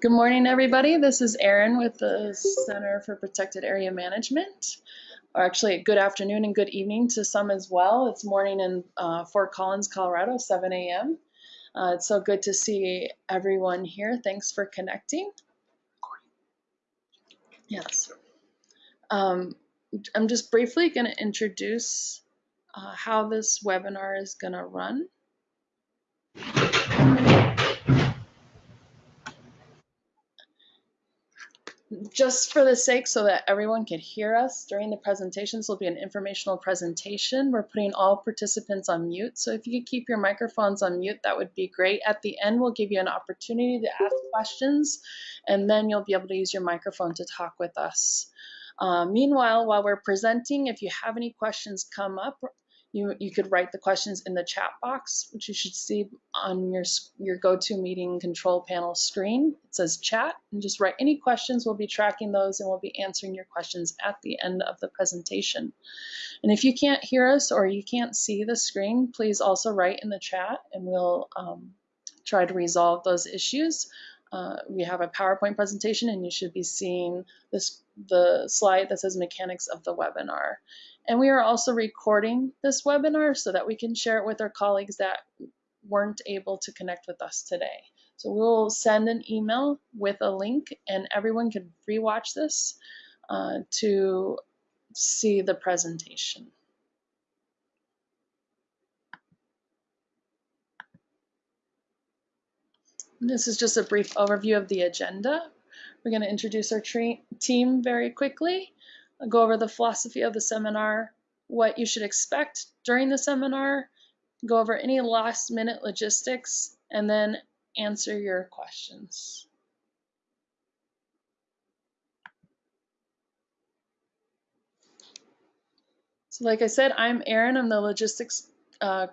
Good morning, everybody. This is Erin with the Center for Protected Area Management. Or actually, good afternoon and good evening to some as well. It's morning in uh, Fort Collins, Colorado, 7 a.m. Uh, it's so good to see everyone here. Thanks for connecting. Yes. Um, I'm just briefly going to introduce uh, how this webinar is going to run. Just for the sake so that everyone can hear us during the presentation, this will be an informational presentation. We're putting all participants on mute. So if you could keep your microphones on mute, that would be great. At the end, we'll give you an opportunity to ask questions, and then you'll be able to use your microphone to talk with us. Uh, meanwhile, while we're presenting, if you have any questions come up, you, you could write the questions in the chat box, which you should see on your, your GoToMeeting control panel screen. It says chat, and just write any questions. We'll be tracking those and we'll be answering your questions at the end of the presentation. And if you can't hear us or you can't see the screen, please also write in the chat and we'll um, try to resolve those issues. Uh, we have a PowerPoint presentation and you should be seeing this the slide that says mechanics of the webinar. And we are also recording this webinar so that we can share it with our colleagues that weren't able to connect with us today. So we'll send an email with a link and everyone can rewatch this uh, to see the presentation. This is just a brief overview of the agenda. We're going to introduce our team very quickly go over the philosophy of the seminar, what you should expect during the seminar, go over any last minute logistics, and then answer your questions. So like I said, I'm Erin. I'm the logistics uh,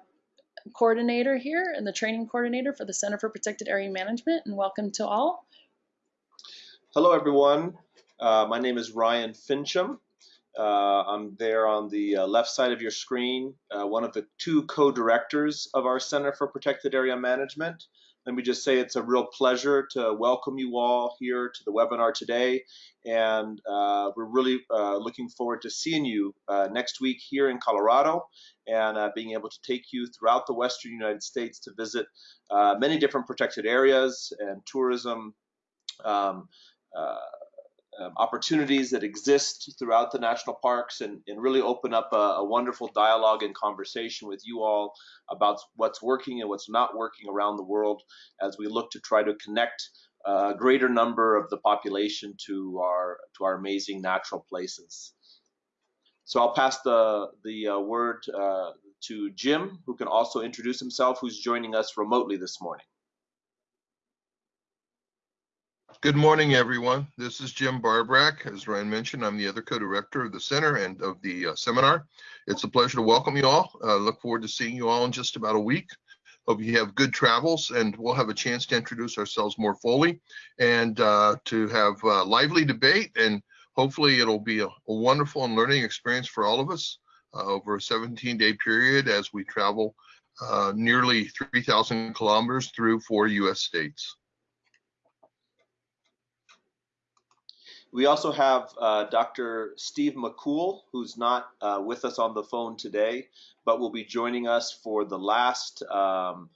coordinator here and the training coordinator for the Center for Protected Area Management, and welcome to all. Hello, everyone. Uh, my name is Ryan Finchum. Uh, I'm there on the uh, left side of your screen, uh, one of the two co-directors of our Center for Protected Area Management. Let me just say it's a real pleasure to welcome you all here to the webinar today. And uh, we're really uh, looking forward to seeing you next week here in Colorado and being able to take you throughout the Western United States to visit many different protected areas and tourism um, uh, um, opportunities that exist throughout the national parks and, and really open up a, a, wonderful dialogue and conversation with you all about what's working and what's not working around the world as we look to try to connect a greater number of the population to our to our amazing natural places. So I'll pass the the uh, word uh, to Jim, who can also introduce himself, who's joining us remotely this morning. Good morning, everyone. This is Jim Barborak. As Ryan mentioned, I'm the other co-director of the center and of the uh, seminar. It's a pleasure to welcome you all. Uh, look forward to seeing you all in just about a week. Hope you have good travels and we'll have a chance to introduce ourselves more fully and uh, to have lively debate and hopefully it'll be a, a, wonderful and learning experience for all of us uh, over a 17 day period as we travel uh, nearly 3,000 kilometers through four US states. We also have uh, Dr. Steve McCool, who's not uh, with us on the phone today, but will be joining us for the last um,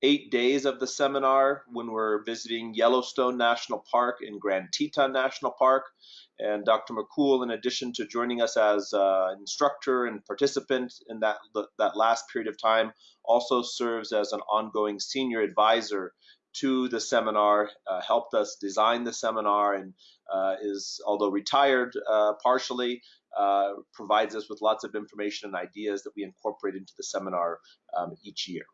eight days of the seminar when we're visiting Yellowstone National Park and Grand Teton National Park. And Dr. McCool, in addition to joining us as uh, instructor and participant in that, that last period of time, also serves as an ongoing senior advisor to the seminar, uh, helped us design the seminar, and is, although retired uh, partially, uh, provides us with lots of information and ideas that we incorporate into the seminar um, each year.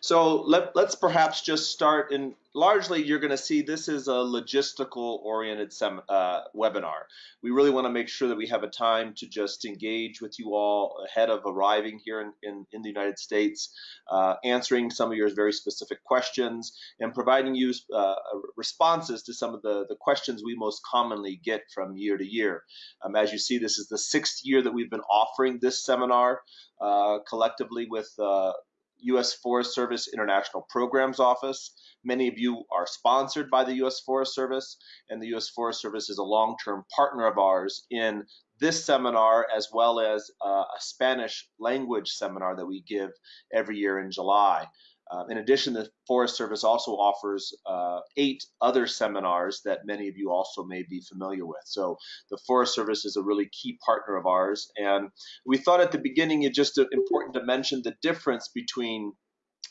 So let, let's perhaps just start and largely you're going to see this is a logistical oriented uh, webinar. We really want to make sure that we have a time to just engage with you all ahead of arriving here in, in, in the United States, uh, answering some of your very specific questions and providing you uh, responses to some of the, the questions we most commonly get from year to year. Um, as you see, this is the sixth year that we've been offering this seminar uh, collectively with uh, U.S. Forest Service International Programs Office. Many of you are sponsored by the U.S. Forest Service, and the U.S. Forest Service is a long-term partner of ours in this seminar as well as uh, a Spanish language seminar that we give every year in July. Uh, in addition, the Forest Service also offers uh, eight other seminars that many of you also may be familiar with. So the Forest Service is a really key partner of ours. And we thought at the beginning it just important to mention the difference between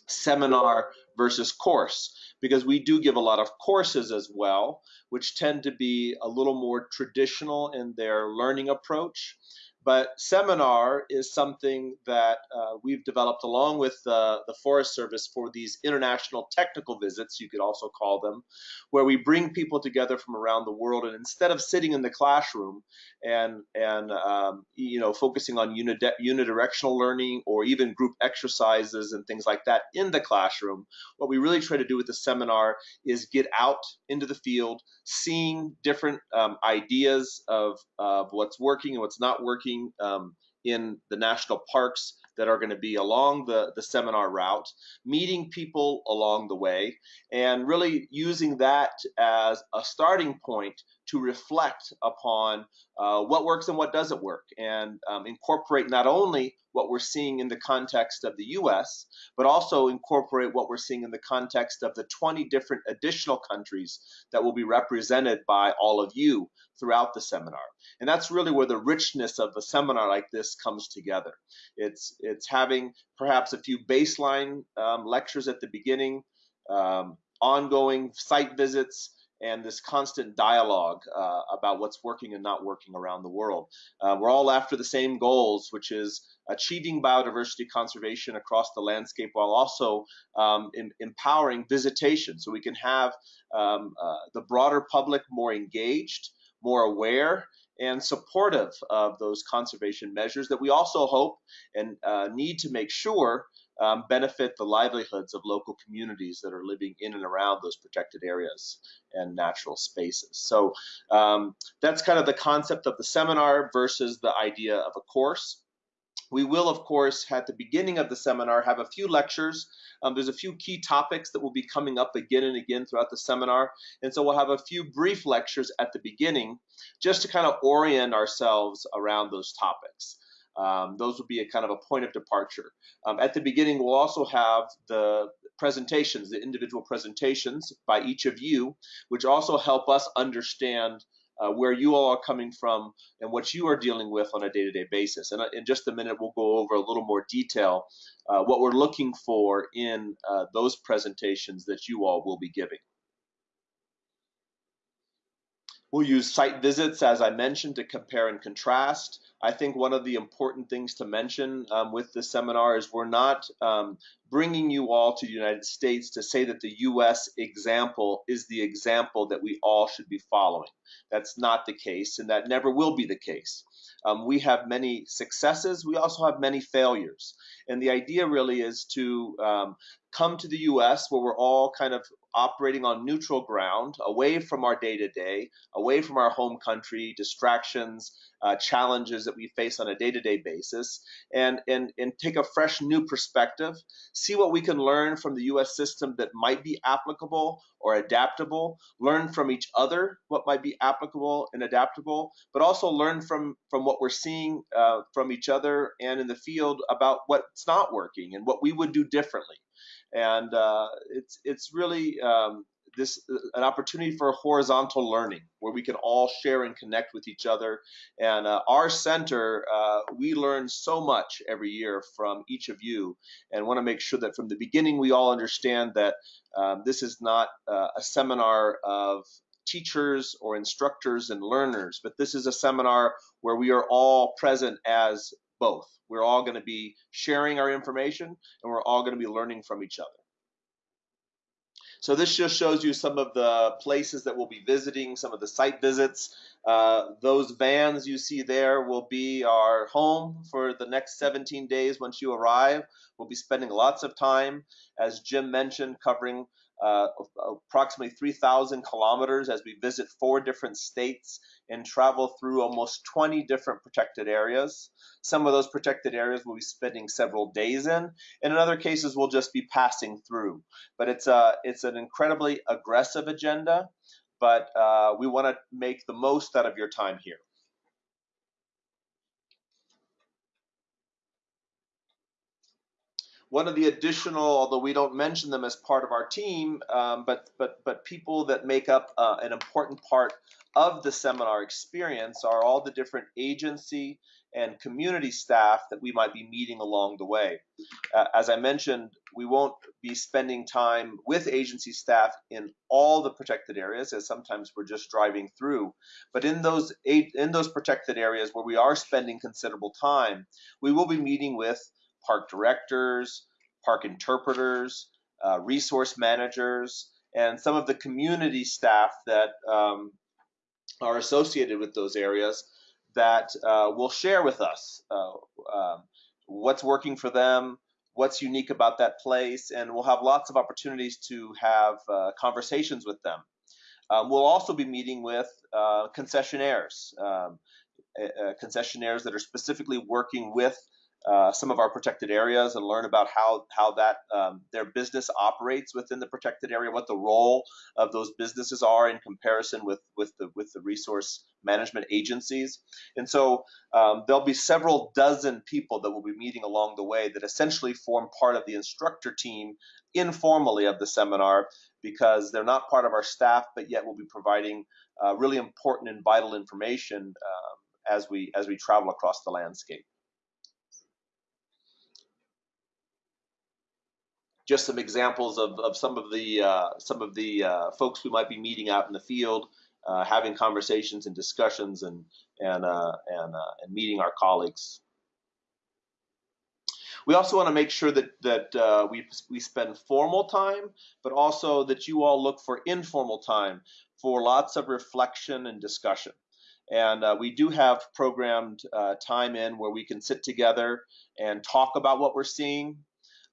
seminar versus course because we do give a lot of courses as well, which tend to be a little more traditional in their learning approach. But seminar is something that uh, we've developed along with uh, the Forest Service for these international technical visits, you could also call them, where we bring people together from around the world. And instead of sitting in the classroom and, and um, you know, focusing on unidirectional learning or even group exercises and things like that in the classroom, what we really try to do with the seminar is get out into the field, seeing different um, ideas of, of what's working and what's not working um, in the national parks that are going to be along the, the seminar route, meeting people along the way, and really using that as a starting point to reflect upon uh, what works and what doesn't work, and um, incorporate not only what we're seeing in the context of the US, but also incorporate what we're seeing in the context of the 20 different additional countries that will be represented by all of you throughout the seminar. And that's really where the richness of a seminar like this comes together. It's, it's having perhaps a few baseline um, lectures at the beginning, um, ongoing site visits, and this constant dialogue uh, about what's working and not working around the world. Uh, we're all after the same goals, which is achieving biodiversity conservation across the landscape while also um, in, empowering visitation so we can have um, uh, the broader public more engaged, more aware, and supportive of those conservation measures that we also hope and uh, need to make sure um, benefit the livelihoods of local communities that are living in and around those protected areas and natural spaces. So um, that's kind of the concept of the seminar versus the idea of a course. We will, of course, at the beginning of the seminar, have a few lectures. Um, there's a few key topics that will be coming up again and again throughout the seminar. And so we'll have a few brief lectures at the beginning just to kind of orient ourselves around those topics. Um, those will be a kind of a point of departure. Um, at the beginning, we'll also have the presentations, the individual presentations by each of you, which also help us understand uh, where you all are coming from and what you are dealing with on a day-to-day basis. And uh, in just a minute, we'll go over a little more detail uh, what we're looking for in uh, those presentations that you all will be giving. We'll use site visits, as I mentioned, to compare and contrast. I think one of the important things to mention um, with this seminar is we're not um, bringing you all to the United States to say that the US example is the example that we all should be following. That's not the case, and that never will be the case. Um, we have many successes, we also have many failures. And the idea really is to um, come to the US where we're all kind of operating on neutral ground, away from our day to day, away from our home country, distractions, uh, challenges that we face on a day to day basis, and, and, and take a fresh new perspective, see what we can learn from the US system that might be applicable or adaptable, learn from each other what might be applicable and adaptable, but also learn from, from what we're seeing uh, from each other and in the field about what's not working and what we would do differently. And uh, it's it's really um, this an opportunity for horizontal learning where we can all share and connect with each other. And uh, our center, uh, we learn so much every year from each of you, and want to make sure that from the beginning we all understand that um, this is not uh, a seminar of teachers or instructors and learners, but this is a seminar where we are all present as both. We're all going to be sharing our information and we're all going to be learning from each other. So this just shows you some of the places that we'll be visiting, some of the site visits. Uh, those vans you see there will be our home for the next 17 days once you arrive. We'll be spending lots of time, as Jim mentioned, covering uh, approximately 3,000 kilometers as we visit four different states and travel through almost 20 different protected areas. Some of those protected areas we'll be spending several days in, and in other cases we'll just be passing through. But it's a it's an incredibly aggressive agenda, but uh, we want to make the most out of your time here. One of the additional, although we don't mention them as part of our team, um, but but but people that make up uh, an important part of the seminar experience are all the different agency and community staff that we might be meeting along the way. Uh, as I mentioned, we won't be spending time with agency staff in all the protected areas, as sometimes we're just driving through. But in those in those protected areas where we are spending considerable time, we will be meeting with park directors, park interpreters, uh, resource managers, and some of the community staff that um, are associated with those areas that uh, will share with us uh, um, what's working for them, what's unique about that place, and we'll have lots of opportunities to have uh, conversations with them. Um, we'll also be meeting with uh, concessionaires, uh, concessionaires that are specifically working with uh, some of our protected areas and learn about how how that um, their business operates within the protected area, what the role of those businesses are in comparison with with the with the resource management agencies. And so um, there'll be several dozen people that will be meeting along the way that essentially form part of the instructor team informally of the seminar because they're not part of our staff, but yet will be providing uh, really important and vital information um, as we as we travel across the landscape. Just some examples of, of some of the uh, some of the uh, folks we might be meeting out in the field, uh, having conversations and discussions and and uh, and uh, and meeting our colleagues. We also want to make sure that that uh, we we spend formal time, but also that you all look for informal time for lots of reflection and discussion. And we do have programmed time in where we can sit together and talk about what we're seeing,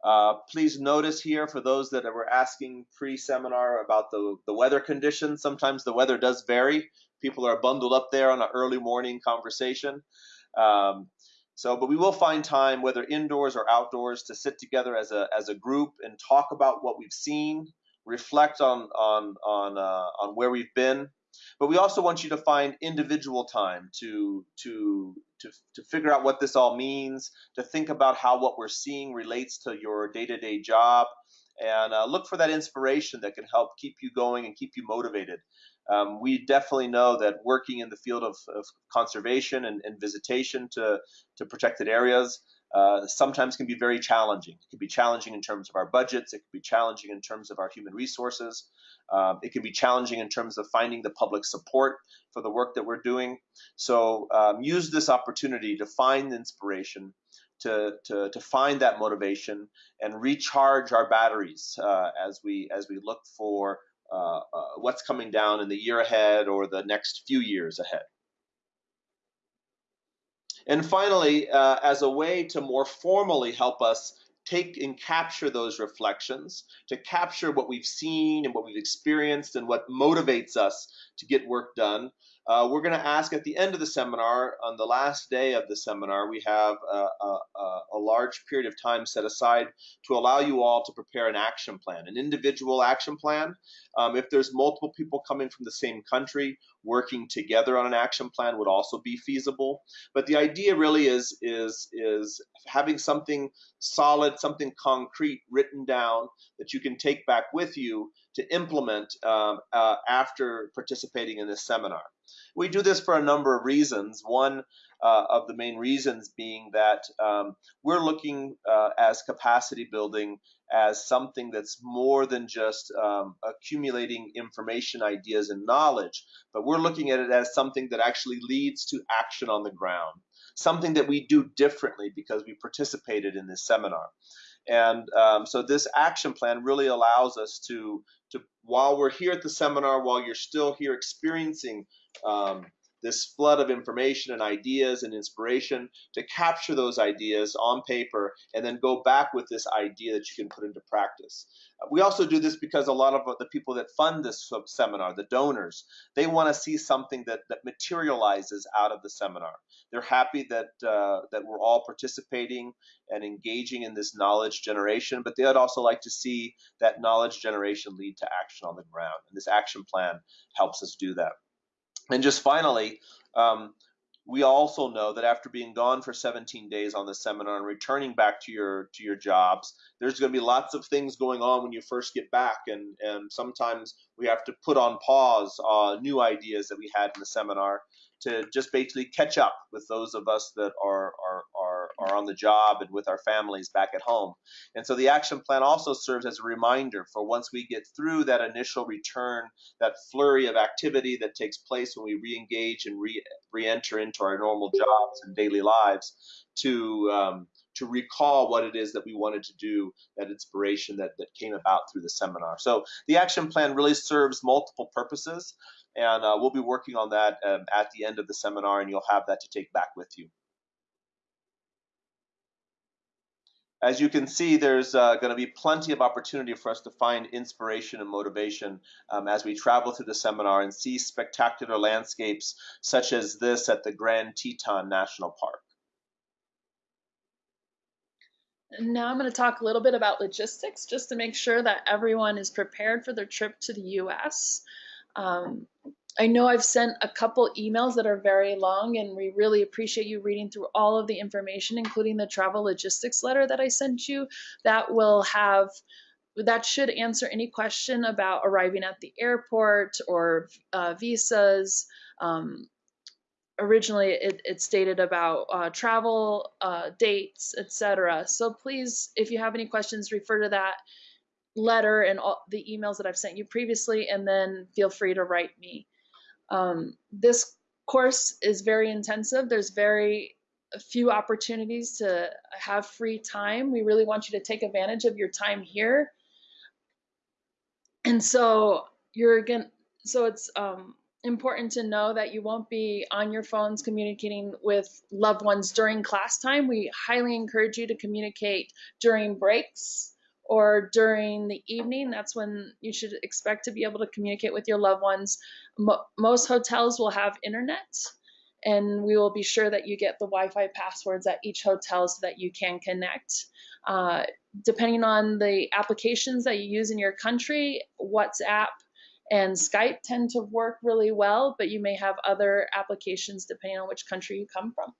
uh, please notice here for those that were asking pre-seminar about the, the weather conditions, sometimes the weather does vary. People are bundled up there on an early morning conversation. Um, so, but we will find time, whether indoors or outdoors, to sit together as a, as a group and talk about what we've seen, reflect on, on, on, uh, on where we've been, but we also want you to find individual time to to to to figure out what this all means, to think about how what we're seeing relates to your day-to-day job, and uh, look for that inspiration that can help keep you going and keep you motivated. Um, we definitely know that working in the field of, of conservation and, and, visitation to, to protected areas uh, sometimes can be very challenging. It can be challenging in terms of our budgets. It can be challenging in terms of our human resources. Um, it can be challenging in terms of finding the public support for the work that we're doing. So um, use this opportunity to find inspiration, to, to, to find that motivation, and recharge our batteries uh, as we as we look for uh, uh, what's coming down in the year ahead or the next few years ahead. And finally, uh, as a way to more formally help us take and capture those reflections, to capture what we've seen and what we've experienced and what motivates us to get work done. Uh, we're going to ask at the end of the seminar, on the last day of the seminar, we have a, a, a, large period of time set aside to allow you all to prepare an action plan, an individual action plan. Um, if there's multiple people coming from the same country, working together on an action plan would also be feasible. But the idea really is is is having something solid, something concrete written down that you can take back with you to implement um, uh, after participating in this seminar. We do this for a number of reasons. One uh, of the main reasons being that um, we're looking uh, as capacity building as something that's more than just um, accumulating information, ideas, and knowledge, but we're looking at it as something that actually leads to action on the ground. something that we do differently because we participated in this seminar. And um, so this action plan really allows us to, to, while we're here at the seminar, while you're still here experiencing um, this flood of information and ideas and inspiration to capture those ideas on paper and then go back with this idea that you can put into practice. We also do this because a lot of the people that fund this seminar, the donors, they want to see something that, that materializes out of the seminar. They're happy that uh, that we're all participating and engaging in this knowledge generation, but they'd also like to see that knowledge generation lead to action on the ground. And this action plan helps us do that. And just finally, um, we also know that after being gone for 17 days on the seminar and returning back to your to your jobs, there's going to be lots of things going on when you first get back, and and sometimes we have to put on pause uh, new ideas that we had in the seminar to just basically catch up with those of us that are are are, are on the job and with our families back at home. And so the action plan also serves as a reminder for once we get through that initial return, that flurry of activity that takes place when we re-engage and re- re-enter into our normal jobs and daily lives, to um, to recall what it is that we wanted to do, that inspiration that, that came about through the seminar. So the action plan really serves multiple purposes, and uh, we'll be working on that um, at the end of the seminar, and you'll have that to take back with you. As you can see, there's uh, going to be plenty of opportunity for us to find inspiration and motivation um, as we travel through the seminar and see spectacular landscapes such as this at the Grand Teton National Park. Now I'm going to talk a little bit about logistics just to make sure that everyone is prepared for their trip to the US. Um, I know I've sent a couple emails that are very long, and we really appreciate you reading through all of the information, including the travel logistics letter that I sent you. That will have that should answer any question about arriving at the airport or uh, visas. Um, originally, it, it, stated about uh, travel uh, dates, etc. So please, if you have any questions, refer to that letter and all the emails that I've sent you previously, and then feel free to write me. Um, this course is very intensive. There's very few opportunities to have free time. We really want you to take advantage of your time here. And so you're again, so it's um, important to know that you won't be on your phones communicating with loved ones during class time. We highly encourage you to communicate during breaks or during the evening. That's when you should expect to be able to communicate with your loved ones. Mo most hotels will have internet, and we will be sure that you get the Wi Fi passwords at each hotel so that you can connect. Uh, depending on the applications that you use in your country, WhatsApp and Skype tend to work really well, but you may have other applications depending on which country you come from.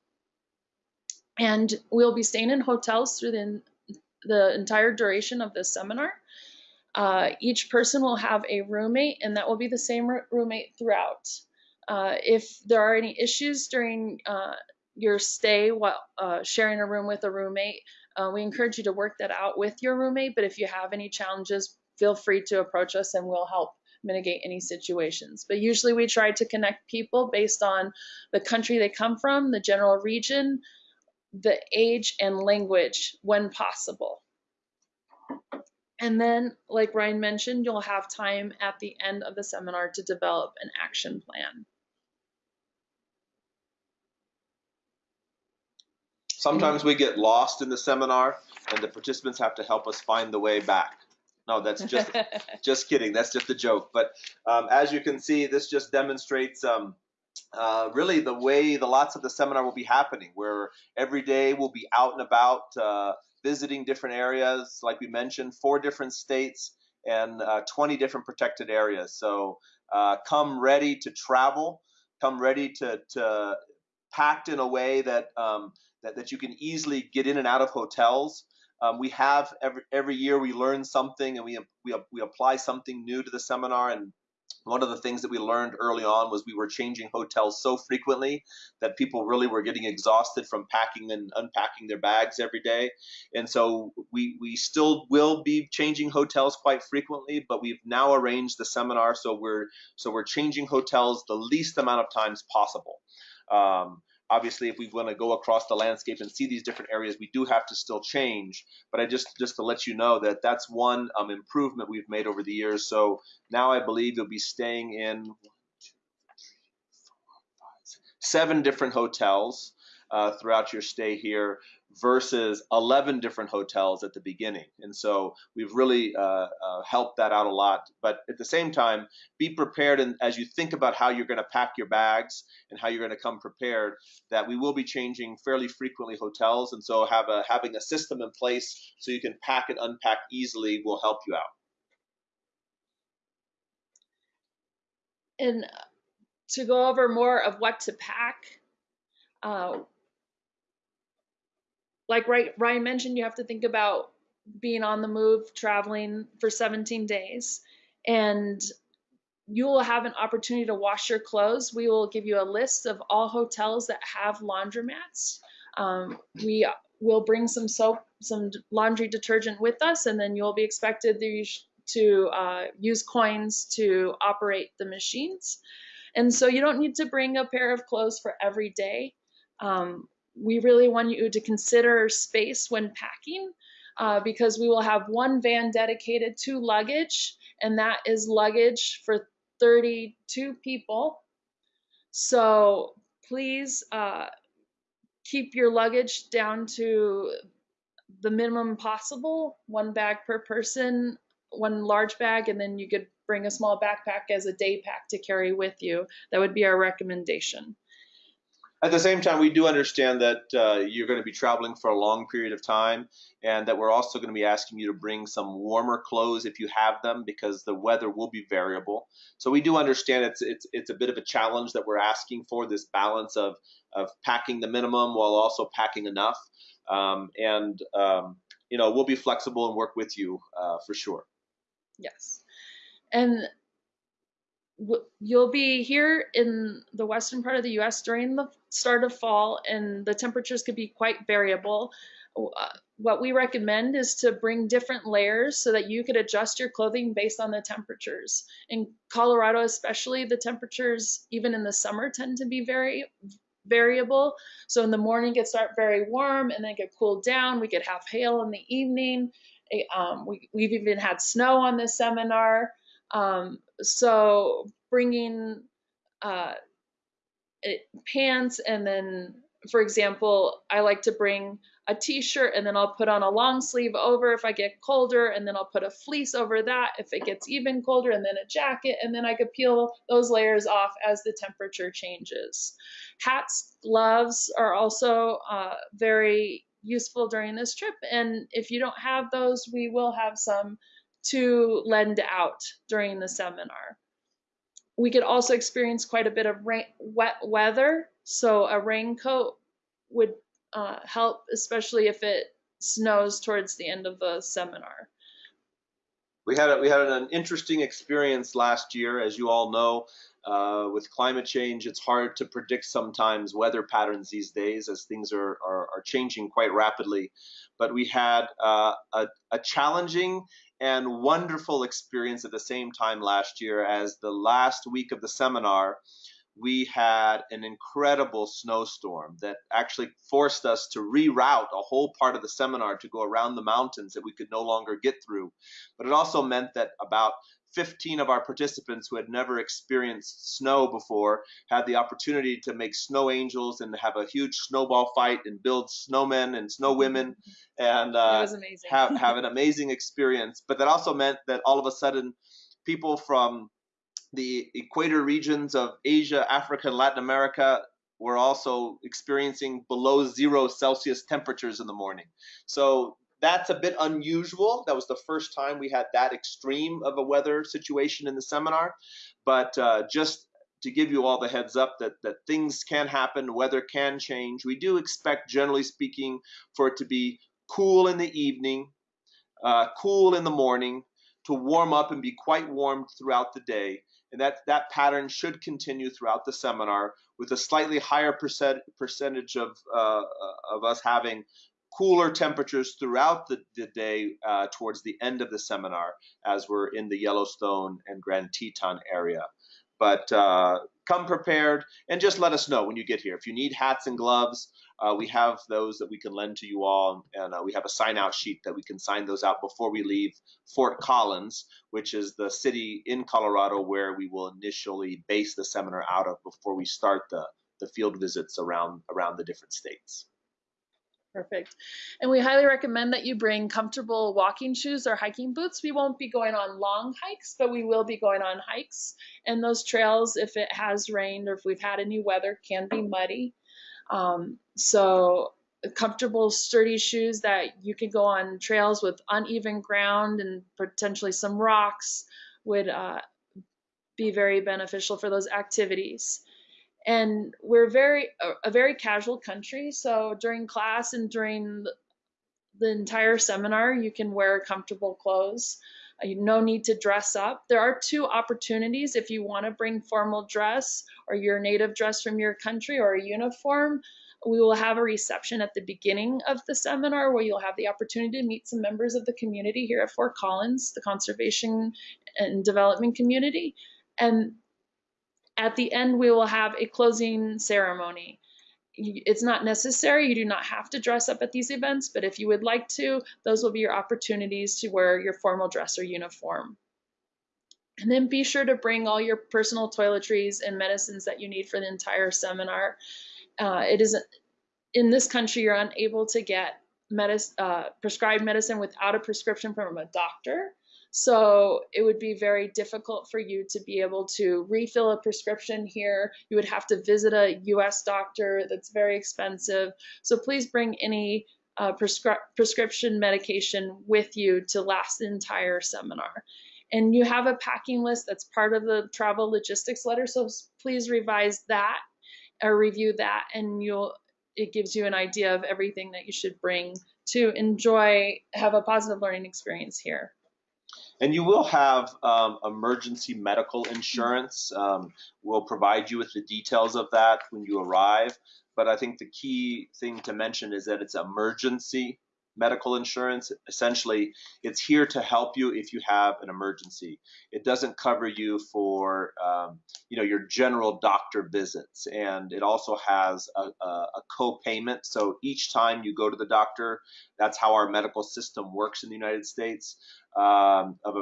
And we'll be staying in hotels through the the entire duration of this seminar. Uh, each person will have a roommate, and that will be the same roommate throughout. Uh, if there are any issues during uh, your stay while uh, sharing a room with a roommate, uh, we encourage you to work that out with your roommate. But if you have any challenges, feel free to approach us and we'll help mitigate any situations. But usually we try to connect people based on the country they come from, the general region, the age and language when possible. And then, like Ryan mentioned, you'll have time at the end of the seminar to develop an action plan. Sometimes we get lost in the seminar and the participants have to help us find the way back. No, that's just just kidding. That's just a joke. But um, as you can see, this just demonstrates um, uh, really the way the lots of the seminar will be happening, where every day we'll be out and about uh, visiting different areas, like we mentioned, four different states and uh, 20 different protected areas. So uh, come ready to travel, come ready to, to packed in a way that, um, that, that you can easily get in and out of hotels. Um, we have every, every year we learn something and we, we, we apply something new to the seminar and one of the things that we learned early on was we were changing hotels so frequently that people really were getting exhausted from packing and unpacking their bags every day. And so we, we still will be changing hotels quite frequently, but we've now arranged the seminar so we're so we're changing hotels the least amount of times possible. Um, obviously, if we want to go across the landscape and see these different areas, we do have to still change. But I just just to let you know that that's one um, improvement we've made over the years. So now I believe you'll be staying in seven different hotels uh, throughout your stay here versus 11 different hotels at the beginning. And so we've really uh, uh, helped that out a lot. But at the same time, be prepared and as you think about how you're going to pack your bags and how you're going to come prepared, that we will be changing fairly frequently hotels. And so have a, having a system in place so you can pack and unpack easily will help you out. And to go over more of what to pack, uh, like Ryan mentioned, you have to think about being on the move, traveling for 17 days, and you will have an opportunity to wash your clothes. We will give you a list of all hotels that have laundromats. Um, we will bring some soap, some laundry detergent with us, and then you'll be expected to, uh, use coins to operate the machines. And so you don't need to bring a pair of clothes for every day. Um, we really want you to consider space when packing uh, because we will have one van dedicated to luggage, and that is luggage for 32 people. So please uh, keep your luggage down to the minimum possible one bag per person, one large bag, and then you could bring a small backpack as a day pack to carry with you. That would be our recommendation. At the same time, we do understand that uh, you're going to be traveling for a long period of time, and that we're also going to be asking you to bring some warmer clothes if you have them, because the weather will be variable. So we do understand it's it's it's a bit of a challenge that we're asking for this balance of of packing the minimum while also packing enough, um, and um, you know we'll be flexible and work with you uh, for sure. Yes, and you'll be here in the western part of the US during the start of fall, and the temperatures could be quite variable. Uh, what we recommend is to bring different layers so that you could adjust your clothing based on the temperatures. In Colorado, especially, the temperatures, even in the summer, tend to be very variable. So in the morning, it start very warm and then get cooled down. We could have hail in the evening. Um, we, we've even had snow on this seminar. Um, so bringing uh, pants and then, for example, I like to bring a t-shirt and then I'll put on a long sleeve over if I get colder and then I'll put a fleece over that if it gets even colder and then a jacket and then I could peel those layers off as the temperature changes. Hats, gloves are also uh, very useful during this trip and if you don't have those we will have some to lend out during the seminar. We could also experience quite a bit of rain, wet weather, so a raincoat would uh, help, especially if it snows towards the end of the seminar. We had a, we had an interesting experience last year, as you all know. Uh, with climate change, it's hard to predict sometimes weather patterns these days as things are, are, are changing quite rapidly. But we had uh, a, a challenging and wonderful experience at the same time last year as the last week of the seminar we had an incredible snowstorm that actually forced us to reroute a whole part of the seminar to go around the mountains that we could no longer get through. But it also meant that about 15 of our participants who had never experienced snow before had the opportunity to make snow angels and have a huge snowball fight and build snowmen and snow women and uh, have, have an amazing experience. But that also meant that all of a sudden people from the equator regions of Asia, Africa, and Latin America were also experiencing below zero Celsius temperatures in the morning. So that's a bit unusual. That was the first time we had that extreme of a weather situation in the seminar. But uh, just to give you all the heads up that, that things can happen, weather can change. We do expect, generally speaking, for it to be cool in the evening, uh, cool in the morning, to warm up and be quite warm throughout the day. And that, that pattern should continue throughout the seminar with a slightly higher percent, percentage of, uh, of us having cooler temperatures throughout the, the day uh, towards the end of the seminar as we're in the Yellowstone and Grand Teton area. but uh, come prepared and just let us know when you get here. If you need hats and gloves, uh, we have those that we can lend to you all, and uh, we have a sign out sheet that we can sign those out before we leave Fort Collins, which is the city in Colorado where we will initially base the seminar out of before we start the, the field visits around around the different states. Perfect. And we highly recommend that you bring comfortable walking shoes or hiking boots. We won't be going on long hikes, but we will be going on hikes. And those trails, if it has rained or if we've had any weather, can be muddy. Um, so comfortable, sturdy shoes that you can go on trails with uneven ground and potentially some rocks would uh, be very beneficial for those activities and we're very a, a very casual country. So during class and during the, entire seminar you can wear comfortable clothes. Uh, no need to dress up. There are two opportunities if you want to bring formal dress or your native dress from your country or a uniform. We will have a reception at the beginning of the seminar where you'll have the opportunity to meet some members of the community here at Fort Collins, the conservation and development community. And at the end, we will have a closing ceremony. It's not necessary. You do not have to dress up at these events, but if you would like to, those will be your opportunities to wear your formal dress or uniform. And then be sure to bring all your personal toiletries and medicines that you need for the entire seminar. Uh, it is in this country, you're unable to get medicine, uh, prescribed medicine without a prescription from a doctor. So it would be very difficult for you to be able to refill a prescription here. You would have to visit a US doctor that's very expensive. So please bring any uh, prescri prescription medication with you to last the entire seminar. And you have a packing list that's part of the travel logistics letter. So please revise that or review that and you'll it gives you an idea of everything that you should bring to enjoy have a positive learning experience here. And you will have um, emergency medical insurance. Um, we'll provide you with the details of that when you arrive. But I think the key thing to mention is that it's emergency medical insurance. Essentially, it's here to help you if you have an emergency. It doesn't cover you for um, you know your general doctor visits, and it also has a, a, a co-payment. So each time you go to the doctor, that's how our medical system works in the United States um, a,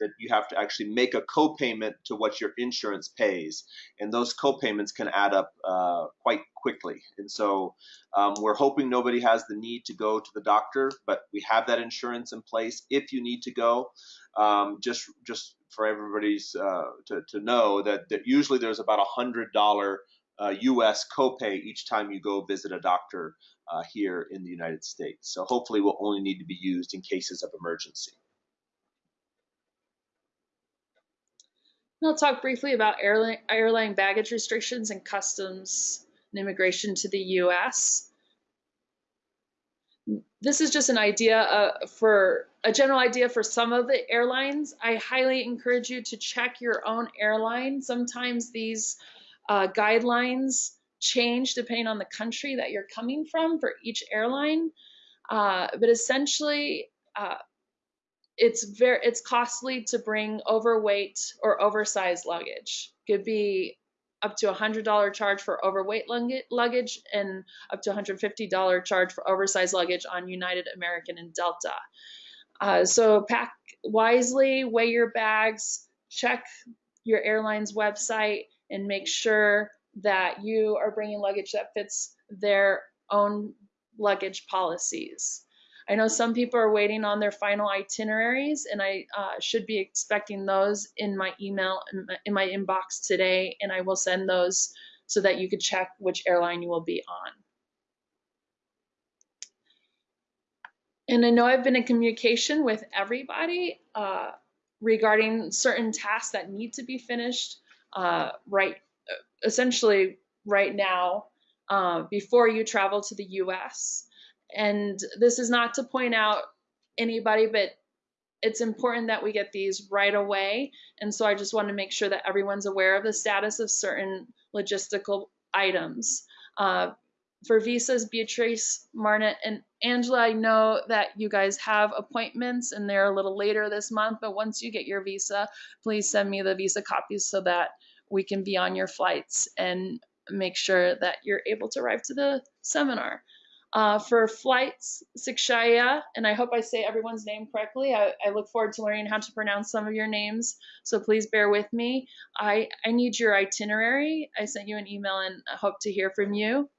that you have to actually make a co-payment to what your insurance pays, and those co-payments can add up uh, quite quickly. And so um, we're hoping nobody has the need to go to the doctor, but we have that insurance in place if you need to go. Um, just just for everybody's uh, to, to know that, that usually there's about a hundred dollar uh, U.S. copay each time you go visit a doctor uh, here in the United States. So hopefully we'll only need to be used in cases of emergency. I'll talk briefly about airline, airline baggage restrictions and customs and immigration to the U.S. This is just an idea uh, for a general idea for some of the airlines. I highly encourage you to check your own airline. Sometimes these uh, guidelines change depending on the country that you're coming from for each airline. Uh, but essentially, uh, it's very it's costly to bring overweight or oversized luggage. Could be up to a hundred dollar charge for overweight luggage and up to a hundred fifty dollar charge for oversized luggage on United American and Delta. Uh, so pack wisely, weigh your bags, check your airline's website, and make sure that you are bringing luggage that fits their own luggage policies. I know some people are waiting on their final itineraries, and I uh, should be expecting those in my email in my inbox today, and I will send those so that you could check which airline you will be on. And I know I've been in communication with everybody uh, regarding certain tasks that need to be finished uh, right, essentially right now uh, before you travel to the U.S. And this is not to point out anybody, but it's important that we get these right away. And so I just want to make sure that everyone's aware of the status of certain logistical items. Uh, for visas, Beatrice, Marna, and Angela, I know that you guys have appointments and they're a little later this month, but once you get your visa, please send me the visa copies so that we can be on your flights and make sure that you're able to arrive to the seminar. Uh, for flights, Sikshaya, and I hope I say everyone's name correctly. I, I, look forward to learning how to pronounce some of your names, so please bear with me. I, I need your itinerary. I sent you an email and I hope to hear from you.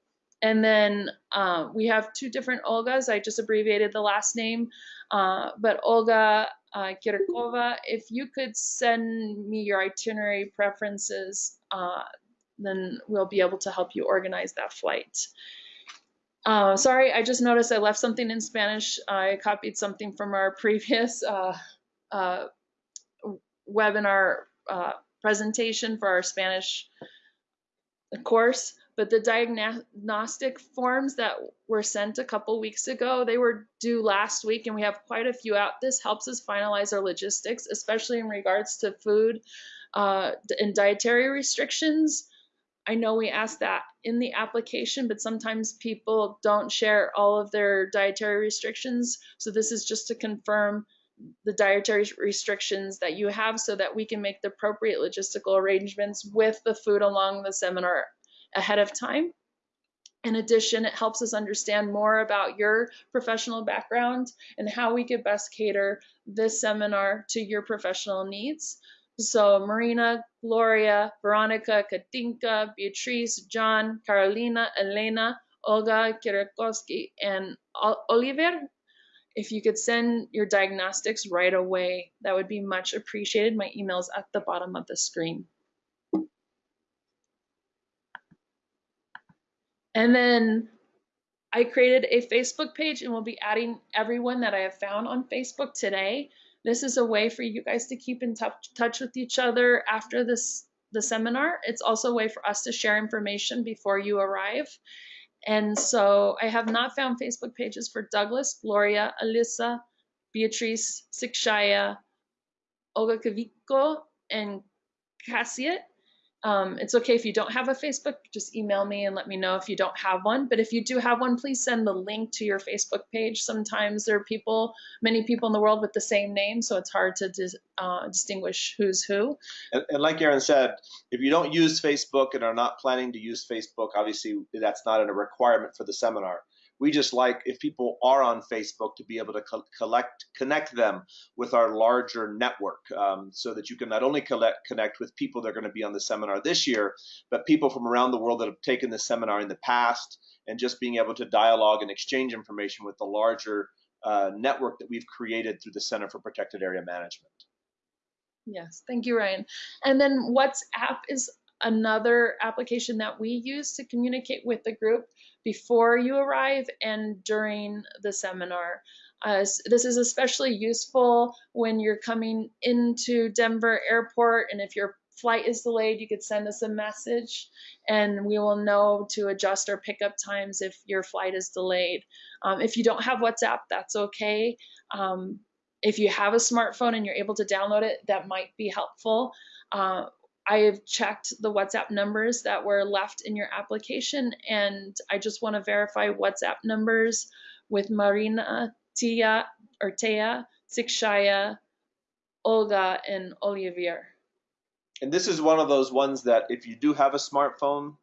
And then uh, we have two different Olgas. I just abbreviated the last name, uh, but Olga uh, Kirkova, if you could send me your itinerary preferences, uh, then we'll be able to help you organize that flight. Uh, sorry, I just noticed I left something in Spanish. I copied something from our previous uh, uh, webinar uh, presentation for our Spanish course, but the diagnostic forms that were sent a couple weeks ago, they were due last week and we have quite a few out. This helps us finalize our logistics, especially in regards to food uh, and dietary restrictions. I know we ask that in the application, but sometimes people don't share all of their dietary restrictions. So this is just to confirm the dietary restrictions that you have so that we can make the appropriate logistical arrangements with the food along the seminar ahead of time. In addition, it helps us understand more about your professional background and how we could best cater this seminar to your professional needs. So Marina, Gloria, Veronica, Katinka, Beatrice, John, Carolina, Elena, Olga, Kirikovsky, and Oliver. If you could send your diagnostics right away, that would be much appreciated. My email is at the bottom of the screen. And then I created a Facebook page and we'll be adding everyone that I have found on Facebook today. This is a way for you guys to keep in touch, touch with each other after this the seminar. It's also a way for us to share information before you arrive. And so I have not found Facebook pages for Douglas, Gloria, Alyssa, Beatrice, Sikshaya, Olga Kaviko, and Cassiet. Um, it's okay if you don't have a Facebook, just email me and let me know if you don't have one. But if you do have one, please send the link to your Facebook page. Sometimes there are people, many people in the world with the same name, so it's hard to dis, uh, distinguish who's who. And, and, like Aaron said, if you don't use Facebook and are not planning to use Facebook, obviously that's not a requirement for the seminar. We just like if people are on Facebook to be able to co collect connect them with our larger network, um, so that you can not only collect, connect with people that are going to be on the seminar this year, but people from around the world that have taken the seminar in the past, and just being able to dialogue and exchange information with the larger uh, network that we've created through the Center for Protected Area Management. Yes, thank you, Ryan. And then WhatsApp is another application that we use to communicate with the group before you arrive and during the seminar. Uh, this is especially useful when you're coming into Denver Airport and if your flight is delayed, you could send us a message and we will know to adjust our pickup times if your flight is delayed. Um, if you don't have WhatsApp, that's okay. Um, if you have a smartphone and you're able to download it, that might be helpful. Uh, I have checked the WhatsApp numbers that were left in your application, and I just want to verify WhatsApp numbers with Marina, Tia, or Tia, Sikshaya, Olga, and Olivier. And this is one of those ones that if you do have a smartphone,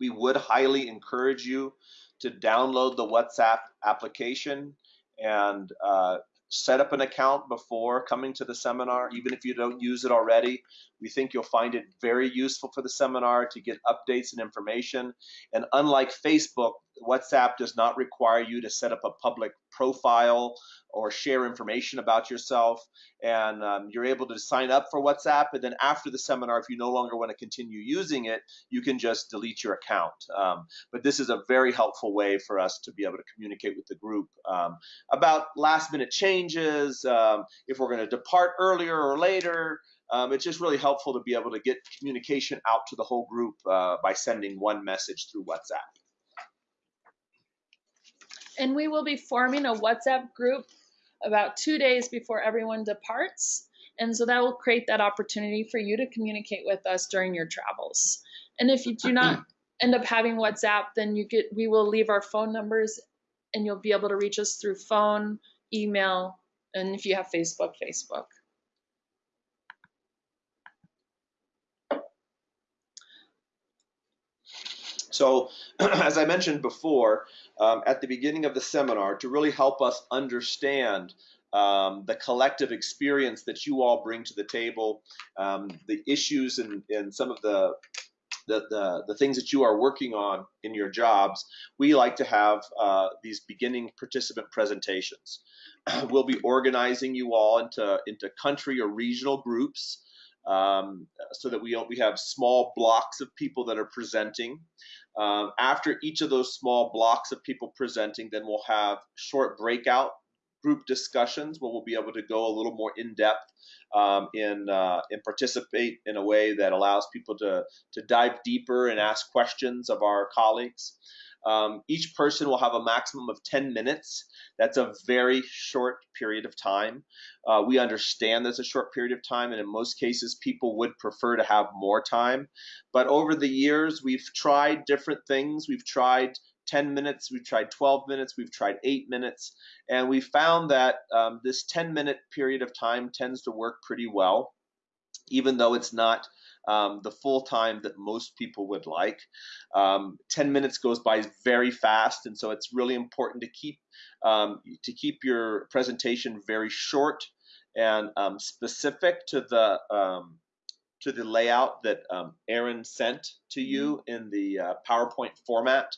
we would highly encourage you to download the WhatsApp application and uh, set up an account before coming to the seminar, even if you don't use it already. We think you'll find it very useful for the seminar to get updates and information. And unlike Facebook, WhatsApp does not require you to set up a public profile or share information about yourself. And um, you're able to sign up for WhatsApp. And then after the seminar, if you no longer want to continue using it, you can just delete your account. Um, but this is a very helpful way for us to be able to communicate with the group um, about last minute changes, um, if we're going to depart earlier or later. Um, it's just really helpful to be able to get communication out to the whole group uh, by sending one message through WhatsApp. And we will be forming a WhatsApp group about two days before everyone departs. And so that will create that opportunity for you to communicate with us during your travels. And if you do not mm-hmm. end up having WhatsApp, then you get we will leave our phone numbers and you'll be able to reach us through phone, email, and if you have Facebook, Facebook. So, as I mentioned before, um, at the beginning of the seminar, to really help us understand um, the collective experience that you all bring to the table, um, the issues and, and some of the, the, the, the, things that you are working on in your jobs, we like to have uh, these beginning participant presentations. we'll be organizing you all into, into country or regional groups um, so that we, we have small blocks of people that are presenting. Um, after each of those small blocks of people presenting, then we'll have short breakout group discussions where we'll be able to go a little more in depth um, in uh, and participate in a way that allows people to to dive deeper and ask questions of our colleagues. Um, each person will have a maximum of 10 minutes. That's a very short period of time. Uh, we understand that's a short period of time, and in most cases, people would prefer to have more time. But over the years, we've tried different things. We've tried 10 minutes, we've tried 12 minutes, we've tried 8 minutes, and we found that um, this 10 minute period of time tends to work pretty well, even though it's not um, the full time that most people would like. Um, 10 minutes goes by very fast, and so it's really important to keep um, to keep your presentation very short and um, specific to the um, to the layout that um, Aaron sent to you mm-hmm. in the uh, PowerPoint format.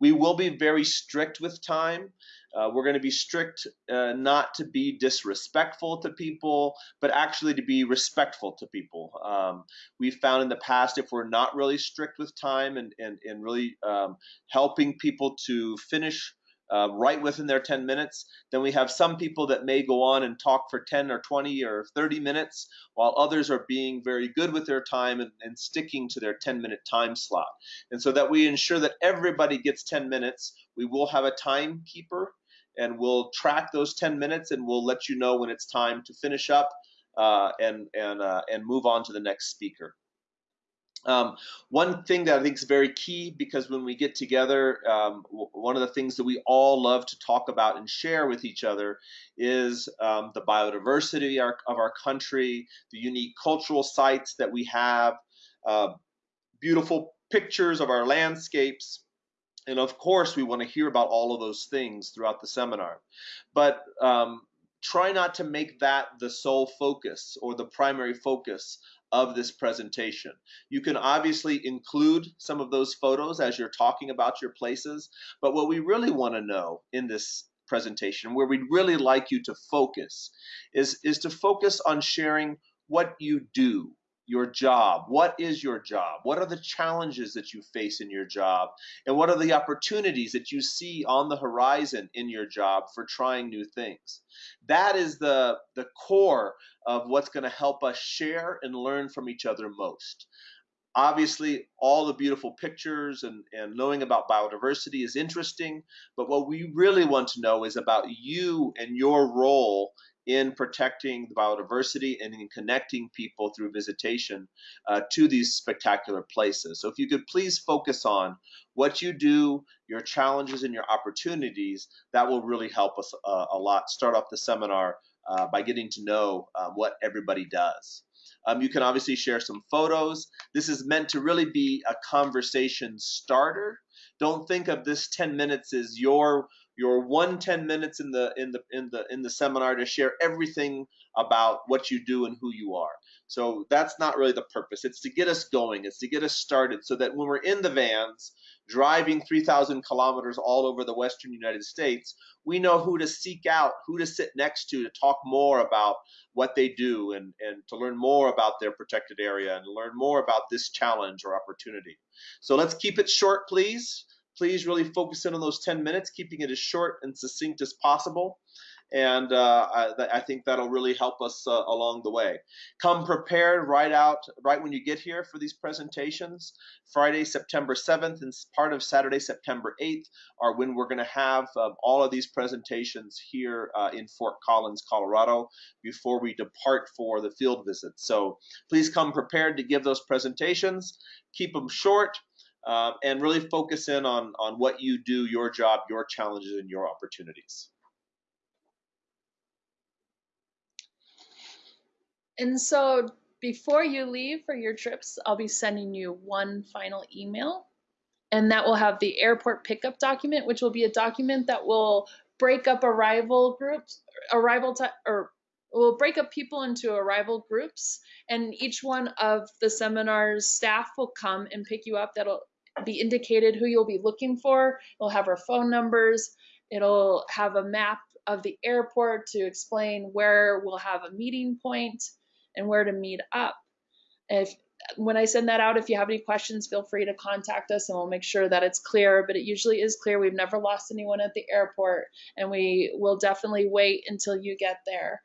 We will be very strict with time. Uh, we're going to be strict uh, not to be disrespectful to people, but actually to be respectful to people. Um, we've found in the past if we're not really strict with time and, and, and really um, helping people to finish uh, right within their 10 minutes. Then we have some people that may go on and talk for 10 or 20 or 30 minutes, while others are being very good with their time and, and sticking to their 10 minute time slot. And so that we ensure that everybody gets 10 minutes, we will have a timekeeper and we'll track those 10 minutes and we'll let you know when it's time to finish up uh, and, and, uh, and move on to the next speaker. Um, one thing that I think is very key because when we get together, um, one of the things that we all love to talk about and share with each other is um, the biodiversity of our, of our, country, the unique cultural sites that we have, uh, beautiful pictures of our landscapes. And of course, we want to hear about all of those things throughout the seminar. But um, try not to make that the sole focus or the primary focus of this presentation. You can obviously include some of those photos as you're talking about your places, but what we really want to know in this presentation, where we'd really like you to focus, is, is to focus on sharing what you do, your job. What is your job? What are the challenges that you face in your job? And what are the opportunities that you see on the horizon in your job for trying new things? That is the, the core of what's going to help us share and learn from each other most. Obviously, all the beautiful pictures and, and knowing about biodiversity is interesting, but what we really want to know is about you and your role in protecting the biodiversity and in connecting people through visitation uh, to these spectacular places. So if you could please focus on what you do, your challenges and your opportunities, that will really help us uh, a lot. Start off the seminar uh, by getting to know uh, what everybody does. Um, you can obviously share some photos. This is meant to really be a conversation starter. Don't think of this 10 minutes as your your one 10 minutes in the in the in the in the seminar to share everything about what you do and who you are. So that's not really the purpose. It's to get us going. It's to get us started so that when we're in the vans driving 3000 kilometers all over the western united states we know who to seek out who to sit next to to talk more about what they do and and to learn more about their protected area and learn more about this challenge or opportunity. So let's keep it short please please really focus in on those 10 minutes, keeping it as short and succinct as possible. And uh, I, I, think that'll really help us uh, along the way. Come prepared right out, right when you get here for these presentations. Friday, September 7th and part of Saturday, September 8th are when we're going to have um, all of these presentations here uh, in Fort Collins, Colorado, before we depart for the field visit. So please come prepared to give those presentations. Keep them short um, and really focus in on, on what you do, your job, your challenges, and your opportunities. And so before you leave for your trips, I'll be sending you one final email. and that will have the airport pickup document, which will be a document that will break up arrival groups, arrival time, or will break up people into arrival groups, and each one of the seminar's staff will come and pick you up. That'll be indicated who you'll be looking for. It'll have our phone numbers. It'll have a map of the airport to explain where we'll have a meeting point and where to meet up. If when I send that out, if you have any questions, feel free to contact us and we'll make sure that it's clear. But it usually is clear. We've never lost anyone at the airport, and we will definitely wait until you get there.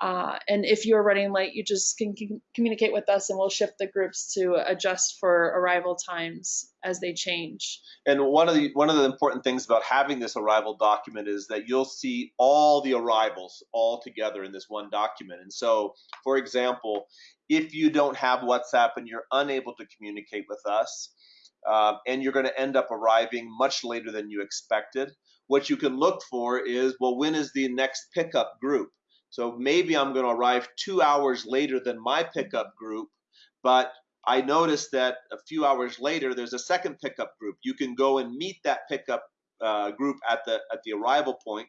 Uh, and if you're running late, you just can communicate with us and we'll shift the groups to adjust for arrival times as they change. And one of the one of the important things about having this arrival document is that you'll see all the arrivals all together in this one document. And so, for example, if you don't have WhatsApp and you're unable to communicate with us, uh, and you're going to end up arriving much later than you expected, what you can look for is well, when is the next pickup group? So maybe I'm going to arrive two hours later than my pickup group, but I noticed that a few hours later there's a second pickup group. You can go and meet that pickup uh, group at the at the arrival point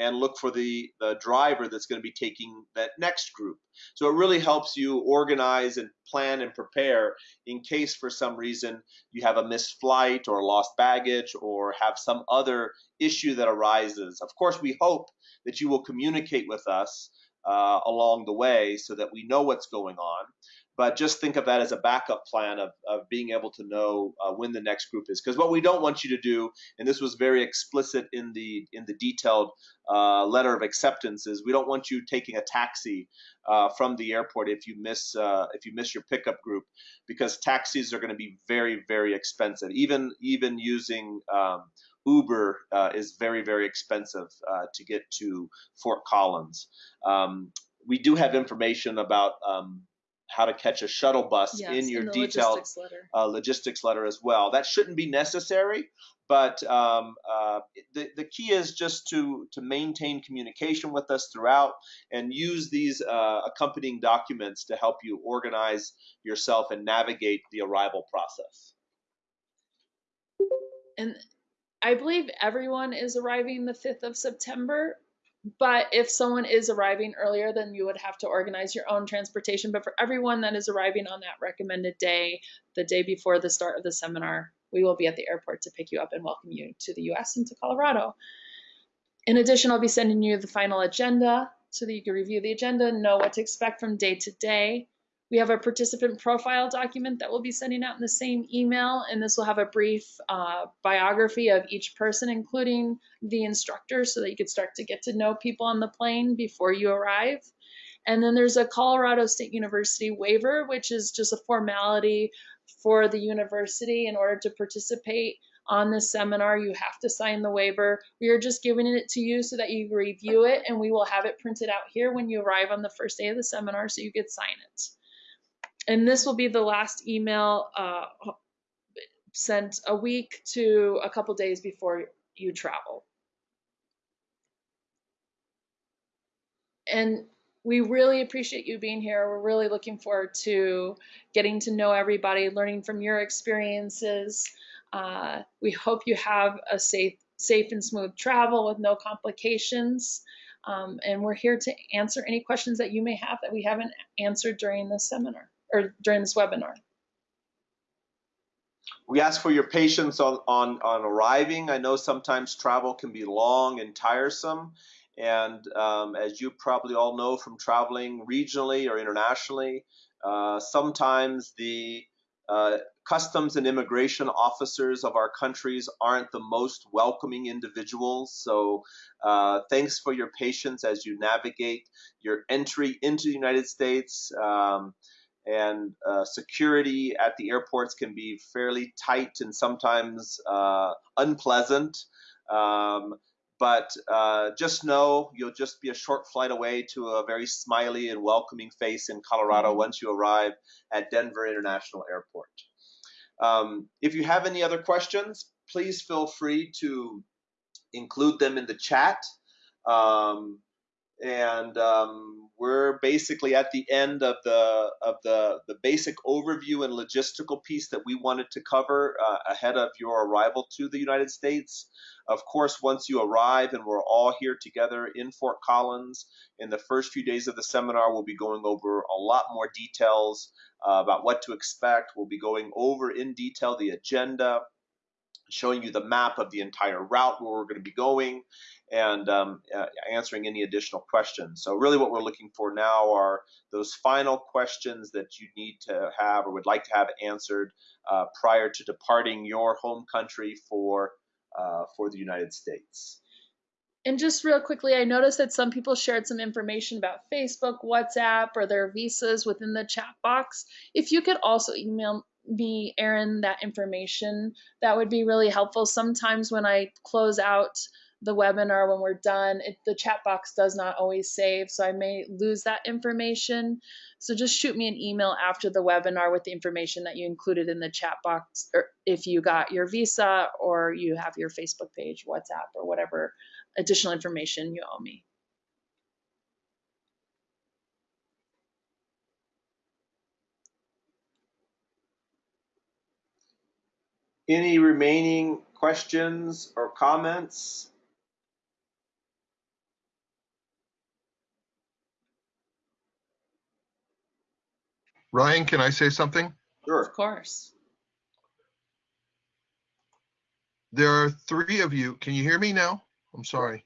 and look for the, the driver that's going to be taking that next group. So it really helps you organize and plan and prepare in case for some reason you have a missed flight or lost baggage or have some other issue that arises. Of course, we hope that you will communicate with us uh, along the way so that we know what's going on but just think of that as a backup plan of, of being able to know uh, when the next group is. Because what we don't want you to do and this was very explicit in the in the detailed uh, letter of acceptance is we don't want you taking a taxi uh, from the airport if you miss uh, if you miss your pickup group because taxis are going to be very very expensive. Even even using um, Uber uh, is very very expensive uh, to get to Fort Collins. Um, we do have information about um, how to catch a shuttle bus Yes, in your the detailed logistics letter. uh, logistics letter as well. That shouldn't be necessary, but um, uh, the, the key is just to, to maintain communication with us throughout and use these uh, accompanying documents to help you organize yourself and navigate the arrival process. And I believe everyone is arriving the 5th of September. But if someone is arriving earlier, then you would have to organize your own transportation. But for everyone that is arriving on that recommended day, the day before the start of the seminar, we will be at the airport to pick you up and welcome you to the US and to Colorado. In addition, I'll be sending you the final agenda so that you can review the agenda and know what to expect from day to day. We have a participant profile document that we'll be sending out in the same email, and this will have a brief uh, biography of each person, including the instructor, so that you could start to get to know people on the plane before you arrive. And then there's a Colorado State University waiver, which is just a formality for the university in order to participate on this seminar. You have to sign the waiver. We are just giving it to you so that you review it, and we will have it printed out here when you arrive on the first day of the seminar so you could sign it and this will be the last email uh, sent a week to a couple days before you travel. And we really appreciate you being here. We're really looking forward to getting to know everybody, learning from your experiences. Uh, we hope you have a safe, safe and smooth travel with no complications. Um, and we're here to answer any questions that you may have that we haven't answered during this seminar or during this webinar. We ask for your patience on, on, on arriving. I know sometimes travel can be long and tiresome. And um, as you probably all know from traveling regionally or internationally, uh, sometimes the uh, customs and immigration officers of our countries aren't the most welcoming individuals. So, uh, thanks for your patience as you navigate your entry into the United States. Um, and uh, security at the airports can be fairly tight and sometimes uh, unpleasant. Um, but uh, just know you'll just be a short flight away to a very smiley and welcoming face in Colorado once you arrive at Denver International Airport. Um, if you have any other questions, please feel free to include them in the chat. Um, and um, we're basically at the end of the of the the basic overview and logistical piece that we wanted to cover uh, ahead of your arrival to the United States. Of course, once you arrive and we're all here together in Fort Collins, in the first few days of the seminar, we'll be going over a lot more details uh, about what to expect. We'll be going over in detail the agenda, showing you the map of the entire route where we're going to be going and um, uh, answering any additional questions. So really what we're looking for now are those final questions that you need to have or would like to have answered uh, prior to departing your home country for, uh, for the United States. And just real quickly, I noticed that some people shared some information about Facebook, WhatsApp, or their visas within the chat box. If you could also email me, Aaron, that information, that would be really helpful. Sometimes when I close out the webinar when we're done, it, the chat box does not always save, so I may lose that information. So just shoot me an email after the webinar with the information that you included in the chat box, or if you got your visa or you have your Facebook page, WhatsApp, or whatever additional information you owe me. Any remaining questions or comments? Ryan, can I say something? Sure. Of course. There are three of you. Can you hear me now? I'm sorry.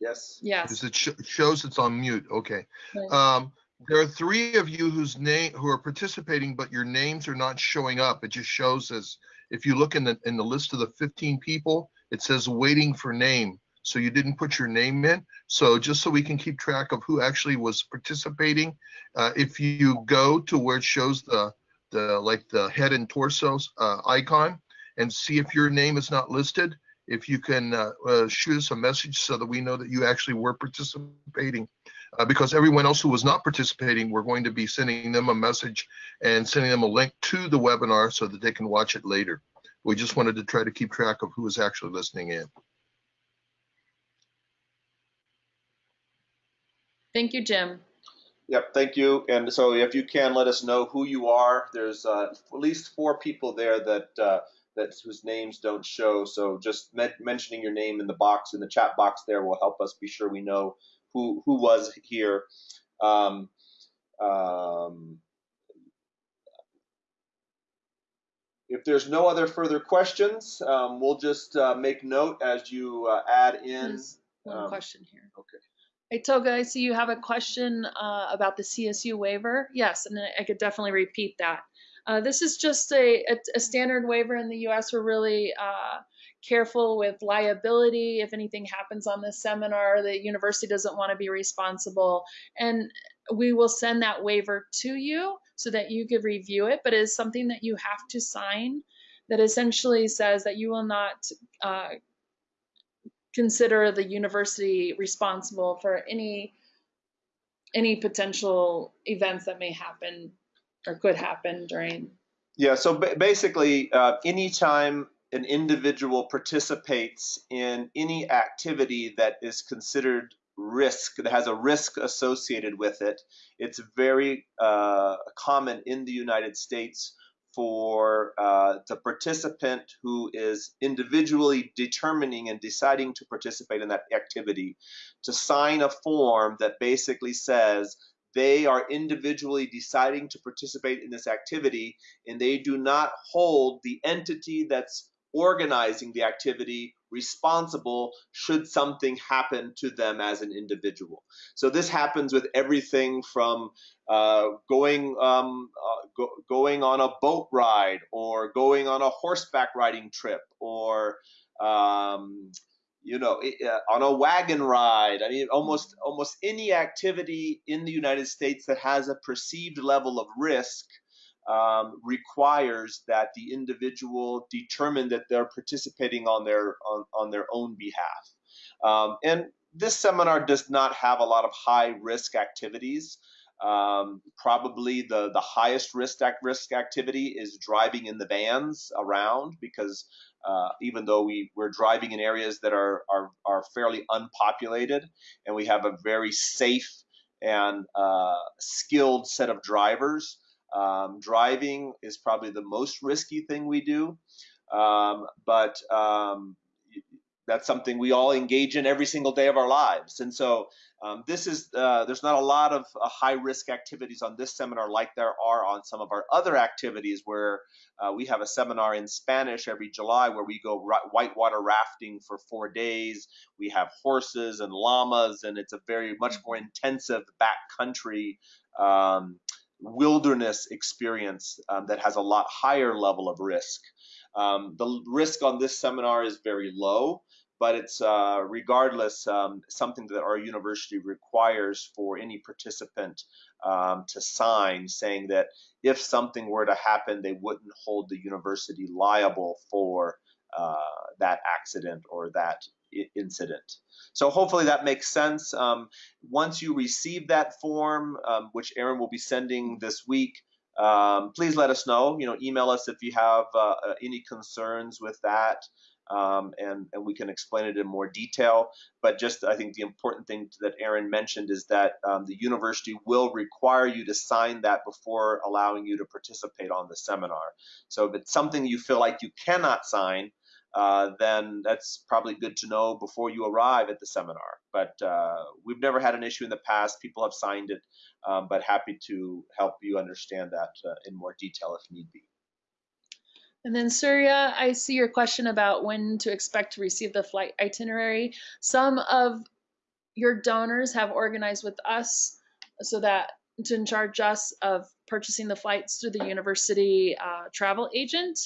Yes. Yes. Because it sh- shows it's on mute. Okay. Right. Um, there are three of you whose name who are participating, but your names are not showing up. It just shows as if you look in the in the list of the 15 people, it says waiting for name. So you didn't put your name in. So just so we can keep track of who actually was participating, uh, if you go to where it shows the the like the head and torso uh, icon and see if your name is not listed, if you can uh, uh, shoot us a message so that we know that you actually were participating. Uh, because everyone else who was not participating, we're going to be sending them a message and sending them a link to the webinar so that they can watch it later. We just wanted to try to keep track of who is actually listening in. Thank you, Jim. Yep, thank you. And so if you can let us know who you are, there's uh, at least four people there that uh, that whose names don't show. So just me mentioning your name in the box in the chat box there will help us be sure we know who who was here. Um, um, if there's no other further questions, um, we'll just uh, make note as you uh, add in. There's one um, question here. Okay. Hey, Toga, I see you have a question uh, about the CSU waiver. Yes, and I could definitely repeat that. Uh, this is just a, a, a standard waiver in the U.S. We're really uh, careful with liability. If anything happens on this seminar, the university doesn't want to be responsible. And we will send that waiver to you so that you could review it, but it is something that you have to sign that essentially says that you will not uh, consider the university responsible for any any potential events that may happen or could happen during Yeah, so ba- basically, uh, anytime an individual participates in any activity that is considered risk, that has a risk associated with it, it's very uh, common in the United States for uh, the participant who is individually determining and deciding to participate in that activity to sign a form that basically says they are individually deciding to participate in this activity and they do not hold the entity that's organizing the activity responsible should something happen to them as an individual. So this happens with everything from uh, going um, uh, go, going on a boat ride or going on a horseback riding trip or um, you know uh, on a wagon ride. I mean almost almost any activity in the United States that has a perceived level of risk um, requires that the individual determine that they're participating on their on, on their own behalf. Um, and this seminar does not have a lot of high risk activities. Um, probably the, the highest risk, act, risk activity is driving in the vans around because uh, even though we, we're driving in areas that are, are, are fairly unpopulated and we have a very safe and uh, skilled set of drivers. Um, driving is probably the most risky thing we do, um, but um, that's something we all engage in every single day of our lives. And so um, this is uh, there's not a lot of uh, high risk activities on this seminar like there are on some of our other activities where uh, we have a seminar in Spanish every July where we go whitewater rafting for four days. We have horses and llamas, and it's a very much more intensive backcountry um, wilderness experience um, that has a lot higher level of risk. Um, the risk on this seminar is very low but it's uh, regardless um, something that our university requires for any participant um, to sign saying that if something were to happen, they wouldn't hold the university liable for uh, that accident or that incident. So hopefully that makes sense. Um, once you receive that form, um, which Aaron will be sending this week, um, please let us know. You know, email us if you have uh, uh any concerns with that um, and, and we can explain it in more detail. But just I think the important thing that Aaron mentioned is that um, the university will require you to sign that before allowing you to participate on the seminar. So if it's something you feel like you cannot sign, uh, then that's probably good to know before you arrive at the seminar. But uh, we've never had an issue in the past. People have signed it, um, but happy to help you understand that uh, in more detail if need be. And then Surya, I see your question about when to expect to receive the flight itinerary. Some of your donors have organized with us so that to charge us of purchasing the flights through the university uh, travel agent.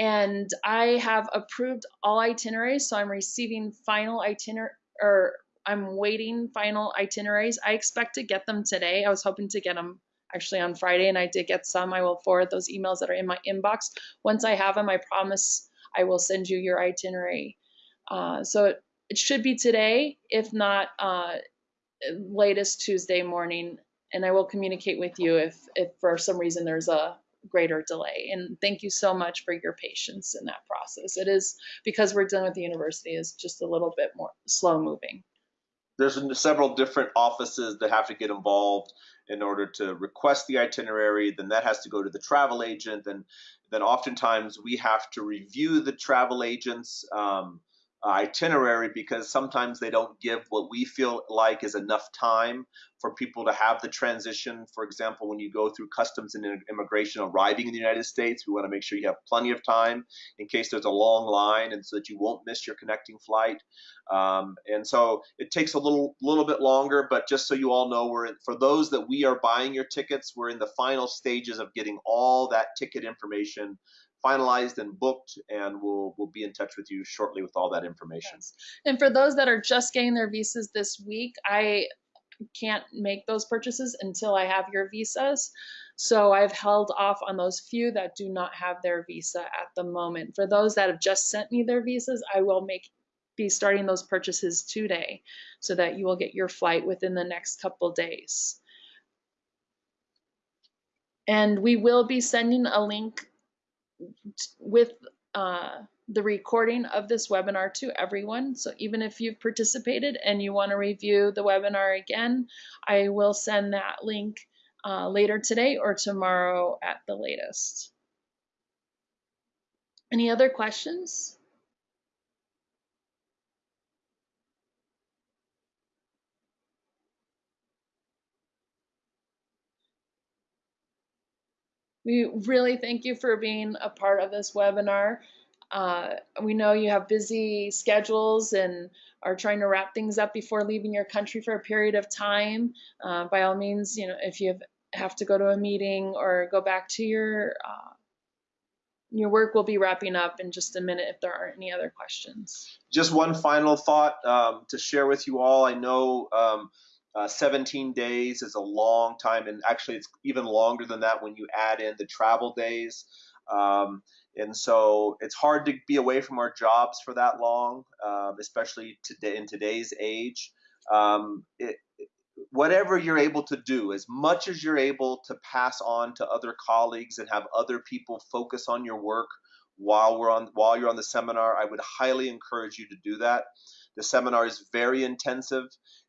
And I have approved all itineraries, so I'm receiving final itinerary or I'm waiting final itineraries. I expect to get them today. I was hoping to get them actually on Friday, and I did get some. I will forward those emails that are in my inbox. Once I have them, I promise I will send you your itinerary. Uh, so it, it, should be today, if not uh, latest Tuesday morning, and I will communicate with you if, if for some reason there's a greater delay. And thank you so much for your patience in that process. It is because we're dealing with the university is just a little bit more slow moving. There's several different offices that have to get involved in order to request the itinerary. Then that has to go to the travel agent. And then oftentimes we have to review the travel agent's um, itinerary because sometimes they don't give what we feel like is enough time for people to have the transition. For example, when you go through customs and immigration arriving in the United States, we want to make sure you have plenty of time in case there's a long line and so that you won't miss your connecting flight. Um, and so it takes a little little bit longer, but just so you all know, we're for those that we are buying your tickets, we're in the final stages of getting all that ticket information finalized and booked, and we'll we'll be in touch with you shortly with all that information. Yes. And for those that are just getting their visas this week, I can't make those purchases until I have your visas. So I've held off on those few that do not have their visa at the moment. For those that have just sent me their visas, I will make be starting those purchases today so that you will get your flight within the next couple days. And we will be sending a link with uh, the recording of this webinar to everyone. So even if you've participated and you want to review the webinar again, I will send that link uh, later today or tomorrow at the latest. Any other questions? We really thank you for being a part of this webinar. Uh, we know you have busy schedules and are trying to wrap things up before leaving your country for a period of time. Uh, by all means, you know, if you have, have, to go to a meeting or go back to your uh, your work will be wrapping up in just a minute if there aren't any other questions. Just one final thought um, to share with you all. I know um, uh, 17 days is a long time, and actually, it's even longer than that when you add in the travel days. Um, and so it's hard to be away from our jobs for that long, um, especially today in today's age. Um, it, whatever you're able to do, as much as you're able to pass on to other colleagues and have other people focus on your work while we're on while you're on the seminar, I would highly encourage you to do that. The seminar is very intensive,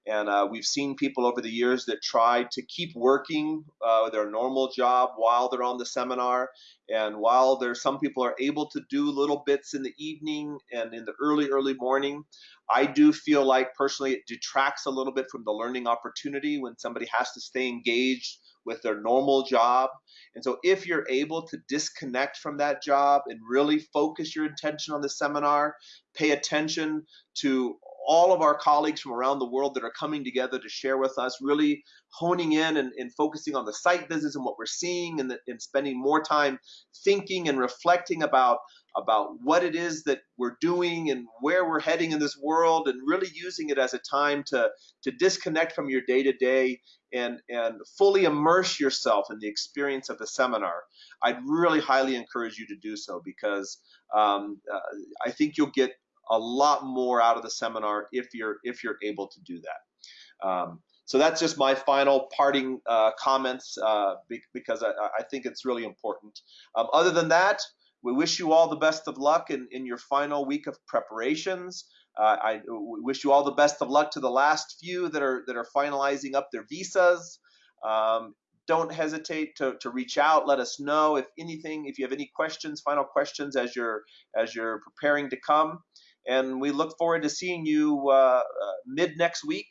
And uh, we've seen people over the years that try to keep working uh, their normal job while they're on the seminar. And while there's some people are able to do little bits in the evening and in the early, early morning, I do feel like personally it detracts a little bit from the learning opportunity when somebody has to stay engaged with their normal job. And so if you're able to disconnect from that job and really focus your attention on the seminar, pay attention to all of our colleagues from around the world that are coming together to share with us, really honing in and, and focusing on the site visits and what we're seeing and, the, and spending more time thinking and reflecting about about what it is that we're doing and where we're heading in this world and really using it as a time to to disconnect from your day to day and and fully immerse yourself in the experience of the seminar. I'd really highly encourage you to do so because um, uh, i think you'll get a lot more out of the seminar if you're if you're able to do that um, so that's just my final parting uh, comments uh, because I, I, think it's really important. Um, other than that, we wish you all the best of luck in, in your final week of preparations. Uh, I wish you all the best of luck to the last few that are that are finalizing up their visas. Um, don't hesitate to, to reach out. Let us know if anything, if you have any questions, final questions as you're as you're preparing to come. And we look forward to seeing you uh, uh, mid next week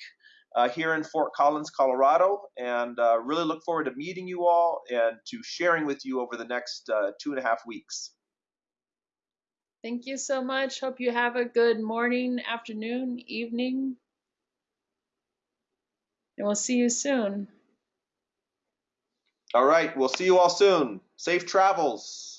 uh, here in Fort Collins, Colorado, and uh, really look forward to meeting you all and to sharing with you over the next uh, two and a half weeks. Thank you so much. Hope you have a good morning, afternoon, evening. And we'll see you soon. All right. We'll see you all soon. Safe travels.